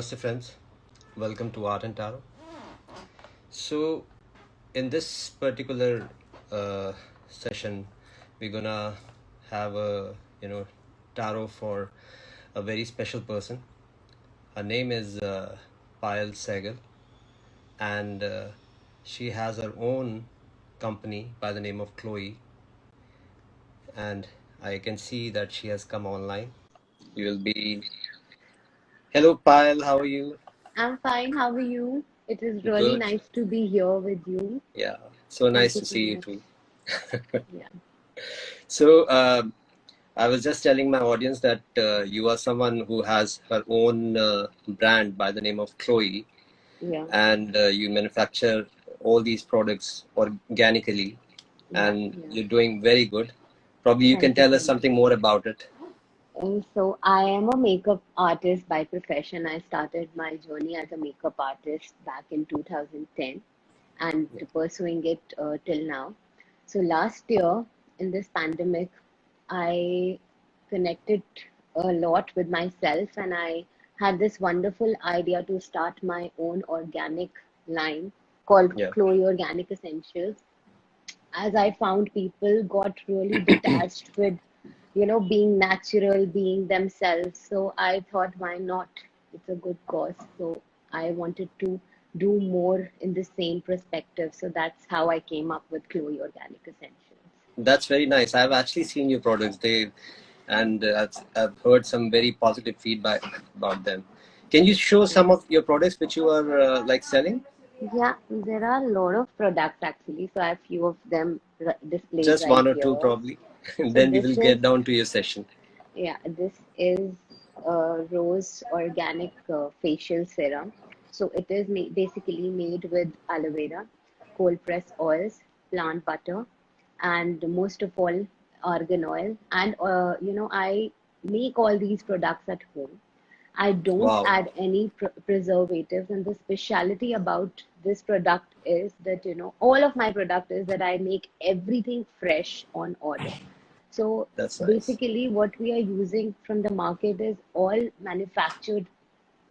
Namaste friends, welcome to Art and Tarot. So in this particular uh, session, we're gonna have a you know tarot for a very special person. Her name is uh, Payal Sehgal, and uh, she has her own company by the name of Chloe. And I can see that she has come online. You will be. Hello, Payal. How are you? I'm fine. How are you? It is really Good. nice to be here with you. Yeah. So nice you to see you too. Yeah. So, um, I was just telling my audience that uh, you are someone who has her own uh, brand by the name of Chloe, Yeah. and uh, you manufacture all these products organically, and Yeah. you're doing very good. Probably you can Thank you tell so us something more about it. So I am a makeup artist by profession. I started my journey as a makeup artist back in 2010 and Yeah. pursuing it uh, till now. So last year in this pandemic, I connected a lot with myself and I had this wonderful idea to start my own organic line called Yeah. Chloe Organic Essentials. As I found people got really detached with, you know, being natural, being themselves. So I thought, why not? It's a good cause. So I wanted to do more in the same perspective. So that's how I came up with Chloe Organic Essentials. That's very nice. I've actually seen your products. They and uh, I've, heard some very positive feedback about them. Can you show some of your products which you are uh, like selling? Yeah, there are a lot of products actually. So I have few of them displayed Just right one or two, probably. So then we this will get down to your session. yeah, this is uh, Rose Organic uh, Facial Serum. So it is ma- basically made with aloe vera, cold pressed oils, plant butter, and most of all, argan oil. And uh, you know, I make all these products at home. I don't Wow. add any pr- preservatives, and the speciality about this product is that you know all of my product is that I make everything fresh on order. So nice. basically, what we are using from the market is all manufactured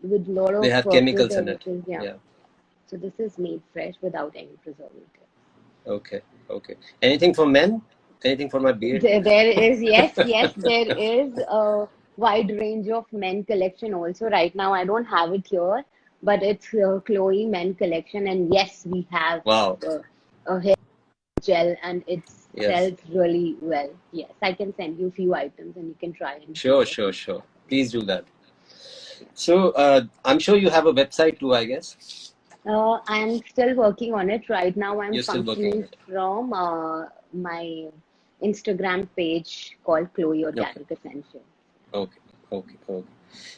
with lot They of have uh, chemicals in it. Yeah. Yeah. So this is made fresh without any preservative. Okay. Okay. Anything for men? Anything for my beard? There, there is yes, yes, there is a wide range of men collection also. Right now, I don't have it here, but it's uh, Chloe men collection, and yes, we have Wow. uh, a hair gel, and it Yes. sells really well. Yes, I can send you a few items, and you can try and Sure, sure, sure. Please do that. So uh, I'm sure you have a website too, I guess. Uh, I'm still working on it. Right now, I'm You're still working functioning from uh, my Instagram page called Chloe Okay. Organic Essentials. Okay. Okay. Okay.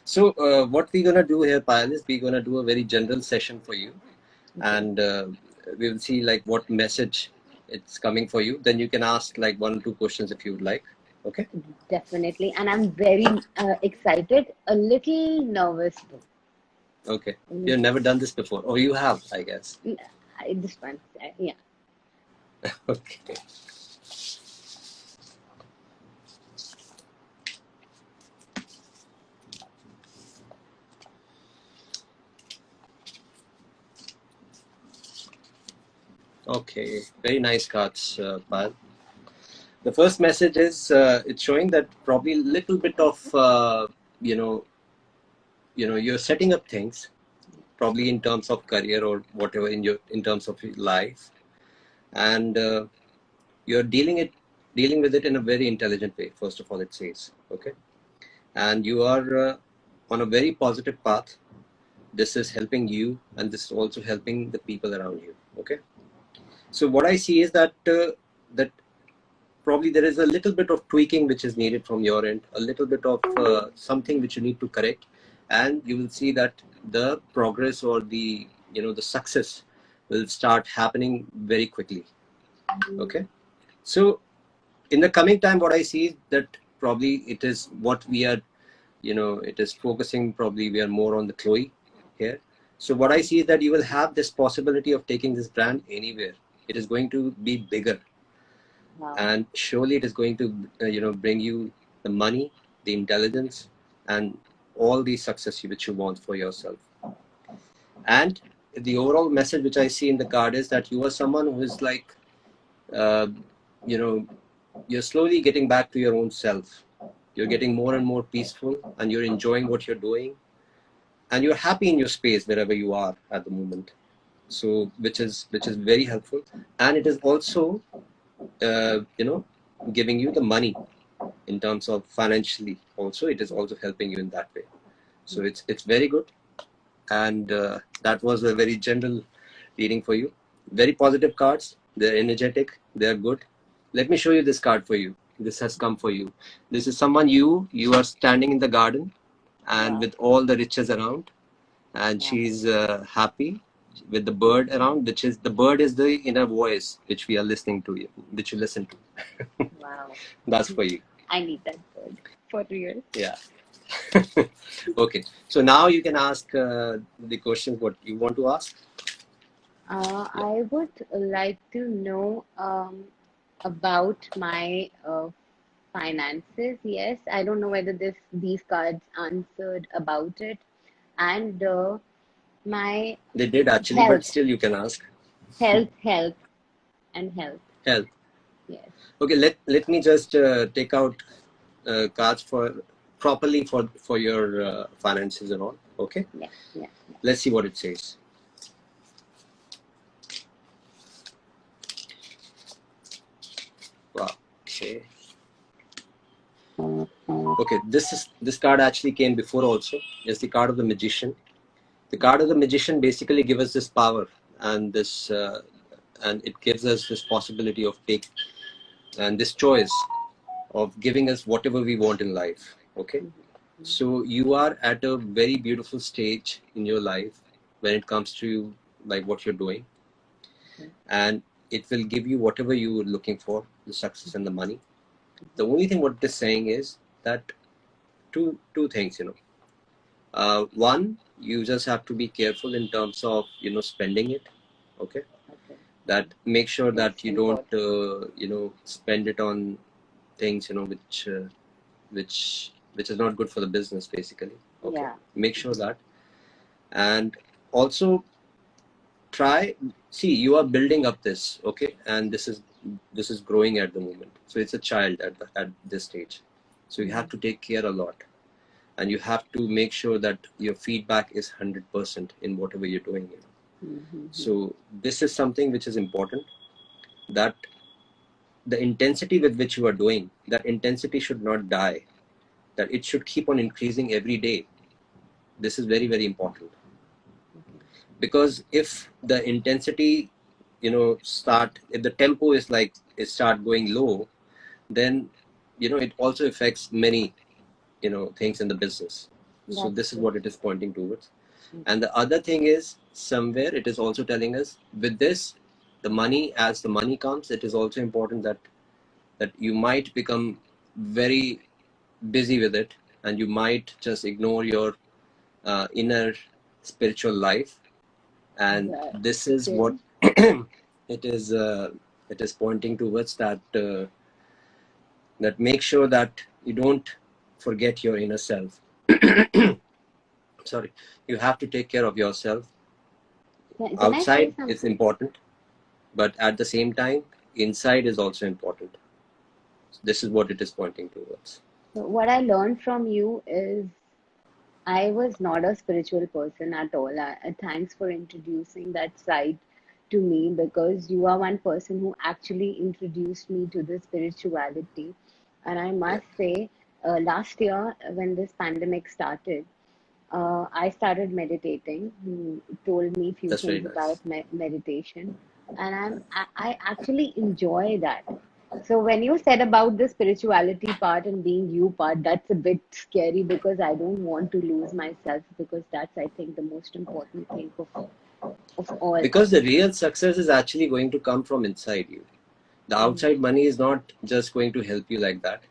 So uh, what we're gonna do here, Payal, is we're gonna do a very general session for you, Okay. and uh, we will see like what message it's coming for you. Then you can ask like one or two questions if you would like. Okay. Definitely. And I'm very uh, excited, a little nervous though. Okay. You've never done this before, or you have, I guess. I- This one, uh, yeah. Okay. Okay. Very nice cards, uh, Payal. The first message is uh, it's showing that probably a little bit of uh, you know you know you're setting up things probably in terms of career or whatever in your in terms of life and uh, you're dealing it dealing with it in a very intelligent way first of all it says okay and you are uh, on a very positive path this is helping you and this is also helping the people around you okay so what i see is that uh, that probably there is a little bit of tweaking which is needed from your end a little bit of uh, something which you need to correct. And you will see that the progress or the you know the success will start happening very quickly. Okay? So in the coming time what i see is that probably it is what we are you know it is focusing probably we are more on the chloe here. So what i see is that you will have this possibility of taking this brand anywhere it is going to be bigger Wow. and surely it is going to uh, you know bring you the money the intelligence and all the success which you want for yourself. And the overall message which I see in the card is that you are someone who is like, uh, you know, you're slowly getting back to your own self. You're getting more and more peaceful and you're enjoying what you're doing and you're happy in your space wherever you are at the moment. So, which is, which is very helpful. And it is also, uh, you know, giving you the money in terms of financially also it is also helping you in that way. So it's it's very good. And uh, that was a very general reading for you. Very positive cards. They're energetic. They're good. Let me show you this card for you. This has come for you. This is someone you you are standing in the garden and with all the riches around. And she's uh, happy with the bird around which is the bird is the inner voice which we are listening to you which you listen to. Wow. That's for you. I need that bird for real yeah. Okay. So now you can ask uh, the questions what you want to ask. Uh, i would like to know um, about my uh, finances. Yes i don't know whether this these cards answered about it. And uh, my they did actually health. but still you can ask. Health health and health. Health. Yes. Okay let let me just uh, take out uh, cards for properly for for your uh, finances and all okay? Yeah, yeah yeah. Let's see what it says. Wow okay. Okay this is this card actually came before also. It's the card of the magician the card of the magician basically gives us this power and this uh, and it gives us this possibility of take and this choice of giving us whatever we want in life okay? So you are at a very beautiful stage in your life when it comes to you like what you're doing. And it will give you whatever you were looking for the success and the money. The only thing what is saying is that two two things you know uh, one you just have to be careful in terms of you know spending it okay? Okay. That make sure that you don't uh, you know spend it on things you know which uh, which which is not good for the business basically okay? Yeah. Make sure that. And also try see you are building up this okay? And this is this is growing at the moment. So it's a child at, the, at this stage. So you have to take care a lot and you have to make sure that your feedback is 100% in whatever you're doing you know? Mhm. so this is something which is important that the intensity with which you are doing that intensity should not die that it should keep on increasing every day this is very very important because if the intensity you know start if the tempo is like it start going low then you know it also affects many you know things in the business so this is what it is pointing towards Mm. and the other thing is somewhere it is also telling us with this the money as the money comes it is also important that that you might become very busy with it and you might just ignore your uh, inner spiritual life and Yeah. this is Okay. what it is uh, it is pointing towards that uh, that make sure that you don't forget your inner self. Sorry. You have to take care of yourself. Can, can I say outside is important but at the same time inside is also important. This is what it is pointing towards. So what I learned from you is I was not a spiritual person at all. I, I- thanks for introducing that side to me because you are one person who actually introduced me to the spirituality. And I must say, uh, last year when this pandemic started, uh, I started meditating. You told me few That's things nice. about me- meditation, and I'm I, I actually enjoy that. So when you said about the spirituality part and being you part, that's a bit scary because I don't want to lose myself because that's I think the most important thing of of all. because the real success is actually going to come from inside you the Mm, outside money is not just going to help you like that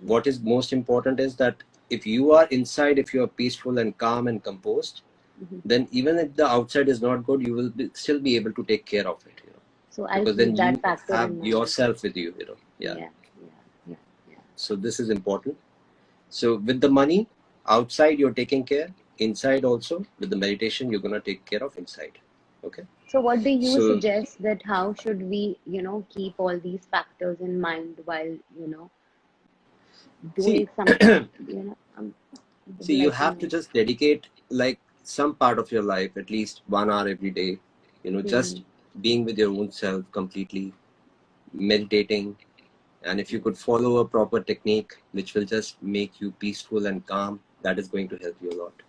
what is most important is that if you are inside if you are peaceful and calm and composed mhm. then even if the outside is not good you will be, still be able to take care of it you know. So I'll because then that you factor have yourself with you you know. Yeah. Yeah, yeah, yeah, yeah. so this is important. So with the money outside you're taking care. Inside also with the meditation you're going to take care of inside. Okay? So what do you So- suggest that how should we, you know, keep all these factors in mind while, you know, doing See- something, you know, see you have to just dedicate like some part of your life at least one hour every day you know just mm-hmm. being with your own self completely meditating and if you could follow a proper technique which will just make you peaceful and calm that is going to help you a lot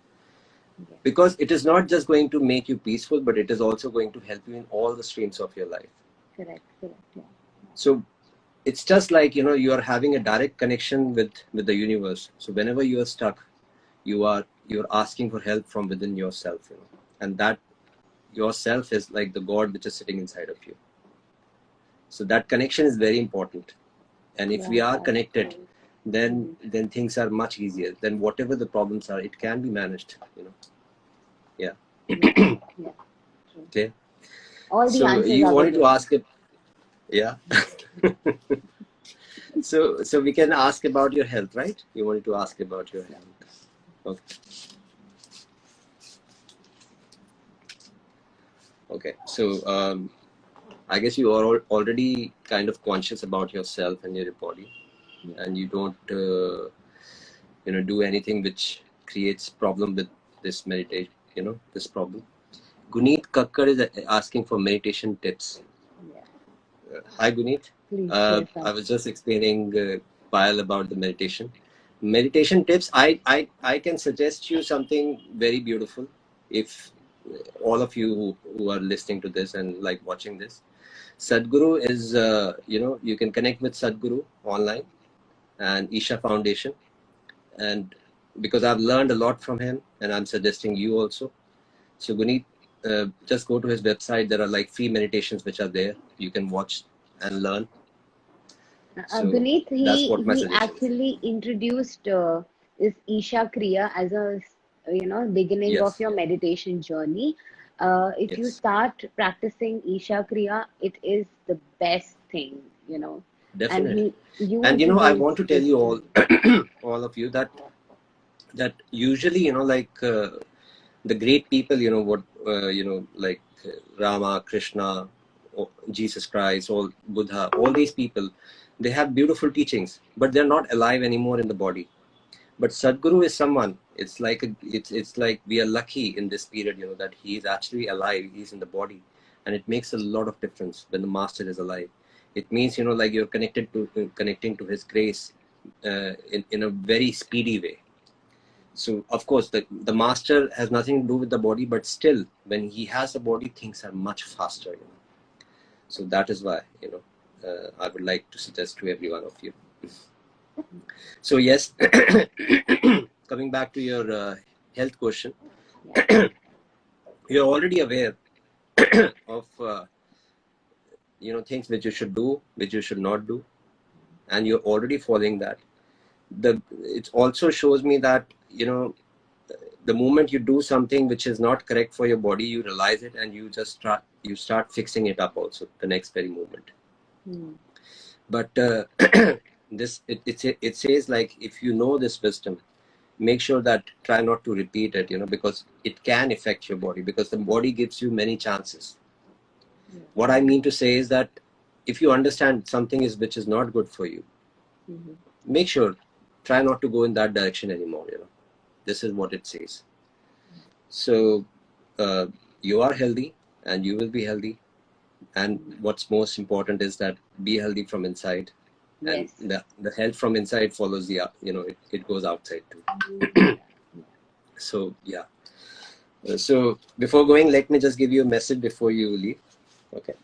Yeah. because it is not just going to make you peaceful but it is also going to help you in all the streams of your life Correct, correct, yeah. so it's just like you know you are having a direct connection with with the universe. So whenever you are stuck you are you're asking for help from within yourself you know. And that yourself is like the god which is sitting inside of you. So that connection is very important. And if we are connected then mm-hmm. then things are much easier. Then whatever the problems are it can be managed you know. Yeah, true. okay. All the so answers you wanted to ask it yeah so so we can ask about your health right? You wanted to ask about your health. Okay. Okay so um i guess you are al- already kind of conscious about yourself and your body and you don't uh, you know do anything which creates problem with this meditation you know this problem. Guneet kakkar is asking for meditation tips. Yeah. uh, hi guneet Please uh. I was just explaining uh, Payal about the meditation. Meditation tips. I, I I can suggest you something very beautiful. If all of you who, who are listening to this and like watching this, Sadhguru is uh, you know you can connect with Sadhguru online and Isha Foundation, and because I've learned a lot from him, and I'm suggesting you also. So Guneet, uh, just go to his website. There are like free meditations which are there. You can watch and learn. Uh, So, Guneet, he, that's what my he suggestion is. actually introduced uh, this Isha Kriya as a, you know, beginning Yes. of your meditation journey. Uh, if you start practicing Isha Kriya, it is the best thing, you know. Definitely. And you and you know i want to tell you all all of you that that usually you know like uh, the great people you know what uh, you know like uh, rama krishna jesus christ all buddha all these people they have beautiful teachings but they're not alive anymore in the body. But sadhguru is someone it's like a, it's it's like we are lucky in this period you know that he is actually alive he's in the body. And it makes a lot of difference when the master is alive. It means you know like you're connected to connecting to his grace uh, in, in a very speedy way. So of course the, the master has nothing to do with the body but still when he has a body things are much faster you know. So that is why you know uh, i would like to suggest to every one of you. So yes coming back to your uh, health question you're already aware of uh, you know things which you should do which you should not do and you're already following that. The it also shows me that you know the moment you do something which is not correct for your body you realize it and you just start you start fixing it up also the next very moment Hmm. but uh, this it, it it says like if you know this wisdom make sure that try not to repeat it you know because it can affect your body because the body gives you many chances Yeah. what i mean to say is that if you understand something is which is not good for you Mhm. make sure try not to go in that direction anymore you know this is what it says so uh, you are healthy and you will be healthy and what's most important is that be healthy from inside. And Yes. the, the health from inside follows the you know it, it goes outside too. So yeah. Uh, so before going let me just give you a message before you leave. Okay.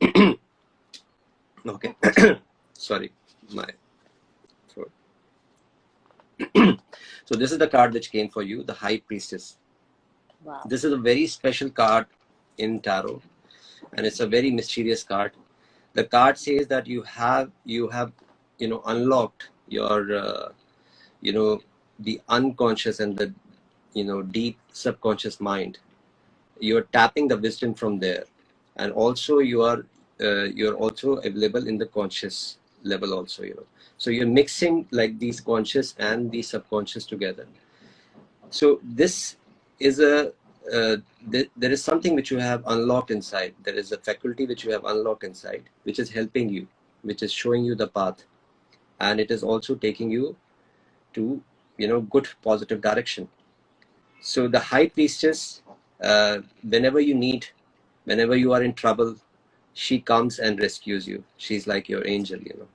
Okay. Sorry. My throat. So this is the card which came for you the high priestess. Wow. this is a very special card in tarot and it's a very mysterious card. The card says that you have you have you know unlocked your uh, you know the unconscious and the you know deep subconscious mind. You're tapping the wisdom from there and also you are uh, you're also available in the conscious level also you know. So you're mixing like these conscious and the subconscious together. So this is a uh, th- there is something which you have unlocked inside. There is a faculty which you have unlocked inside which is helping you which is showing you the path. And it is also taking you to you know good positive direction. So the high priestess uh, whenever you need whenever you are in trouble she comes and rescues you. She's like your angel you know.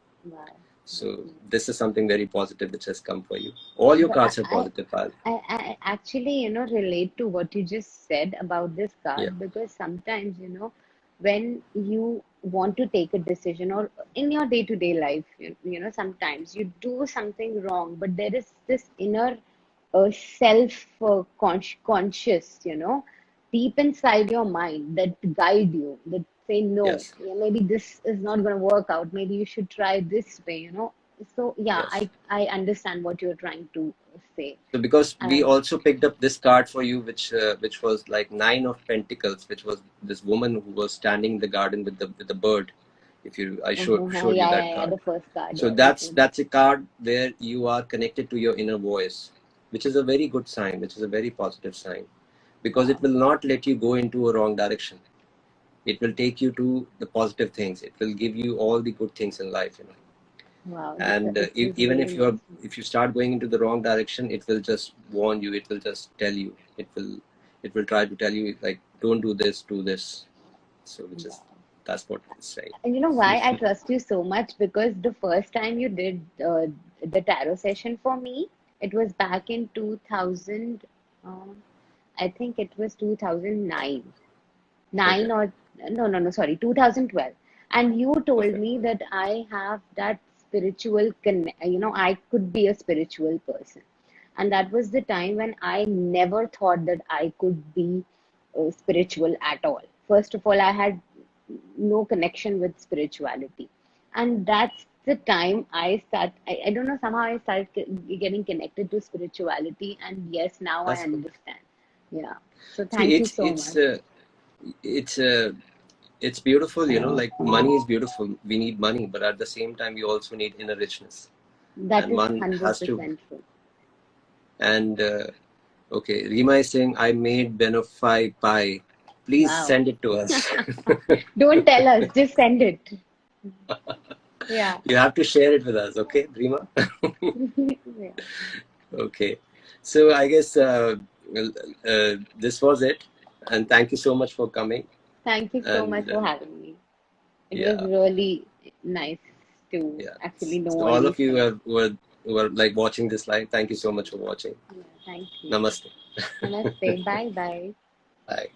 So this is something very positive which has come for you all your cards are positive Pal. I, I actually, you know, relate to what you just said about this card yeah because sometimes, you know, when you want to take a decision or in your day-to-day life, you, you know, sometimes you do something wrong, but there is this inner uh, self uh, consci conscious, you know, deep inside your mind that guide you, that say, no, yes yeah, maybe this is not going to work out. Maybe you should try this way, you know. So yeah, yes I I understand what you're trying to say. So because we also picked up this card for you, which uh, which was like nine of pentacles, which was this woman who was standing in the garden with the with the bird. If you, I showed uh-huh, showed you that yeah, yeah, card. the first card, So that's that's a card where you are connected to your inner voice, which is a very good sign, which is a very positive sign, because it will not let you go into a wrong direction. It will take you to the positive things. It will give you all the good things in life, you know. Wow, And uh, e- even if you're if you start going into the wrong direction, it will just warn you. It will just tell you. It will it will try to tell you like don't do this, do this. So which is Wow. that's what it's saying. And you know why I trust you so much? Because the first time you did uh, the tarot session for me, it was back in 2000, um, I think it was 2009. Okay. nine or no no no sorry 2012 and you told Okay. me that i have that spiritual con you know i could be a spiritual person and that was the time when i never thought that i could be uh, spiritual at all first of all i had no connection with spirituality and that's the time i start i, I don't know somehow i started getting connected to spirituality and yes now i That's good. understand yeah so See, thank you it's so it's much uh, it's uh, it's beautiful, you know. Like money is beautiful. We need money, but at the same time, we also need inner richness, that and is one has to. 100% true And uh, okay, Rima is saying I made Banoffee pie. Please wow send it to us. Don't tell us, just send it. Yeah. you have to share it with us, okay, Rima? Yeah. Okay. So I guess uh, well, uh, this was it. And thank you so much for coming. Thank you so and, much for uh, having me. It yeah. was really nice to yeah. actually know so all, of you who are, who, like watching this live. Thank you so much for watching. Yeah, thank you. Namaste. Namaste. bye bye. Bye.